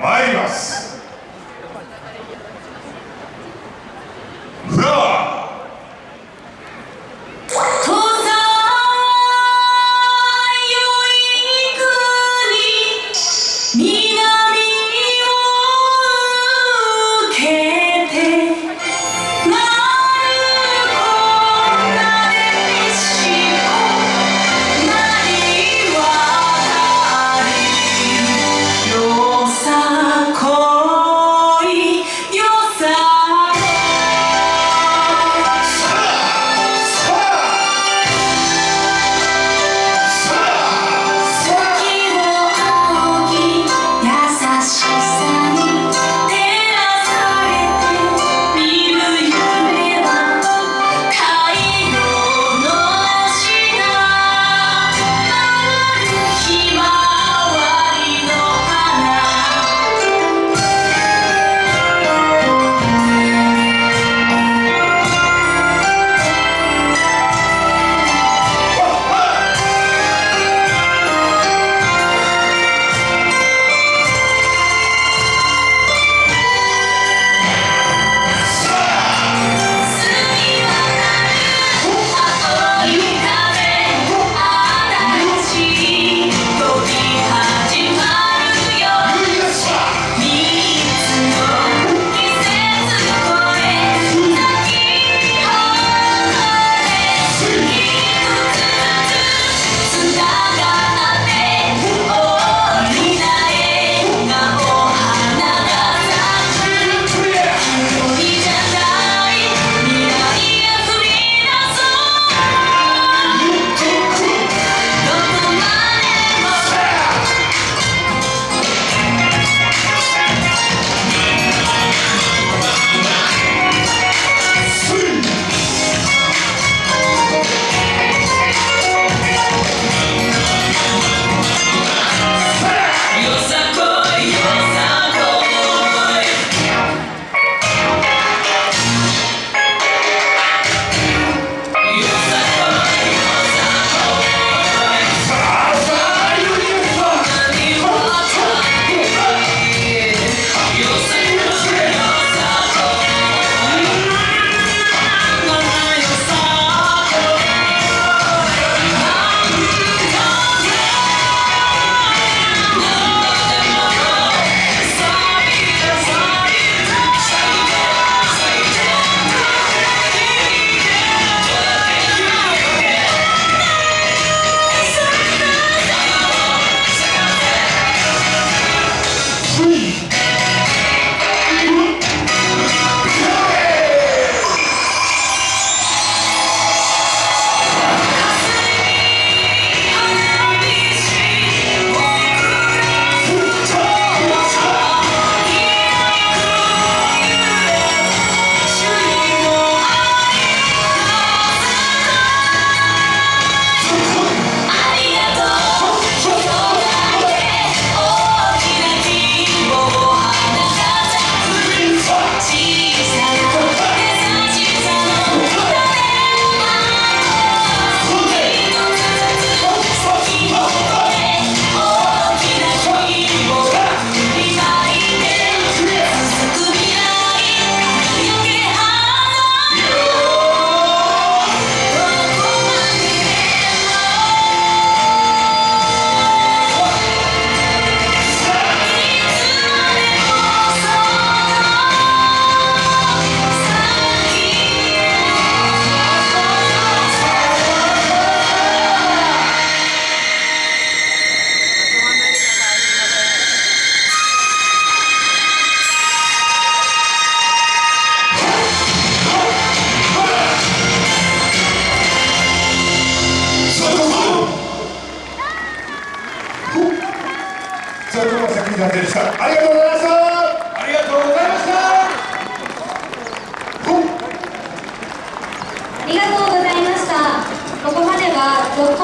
参ります。ありがとうございました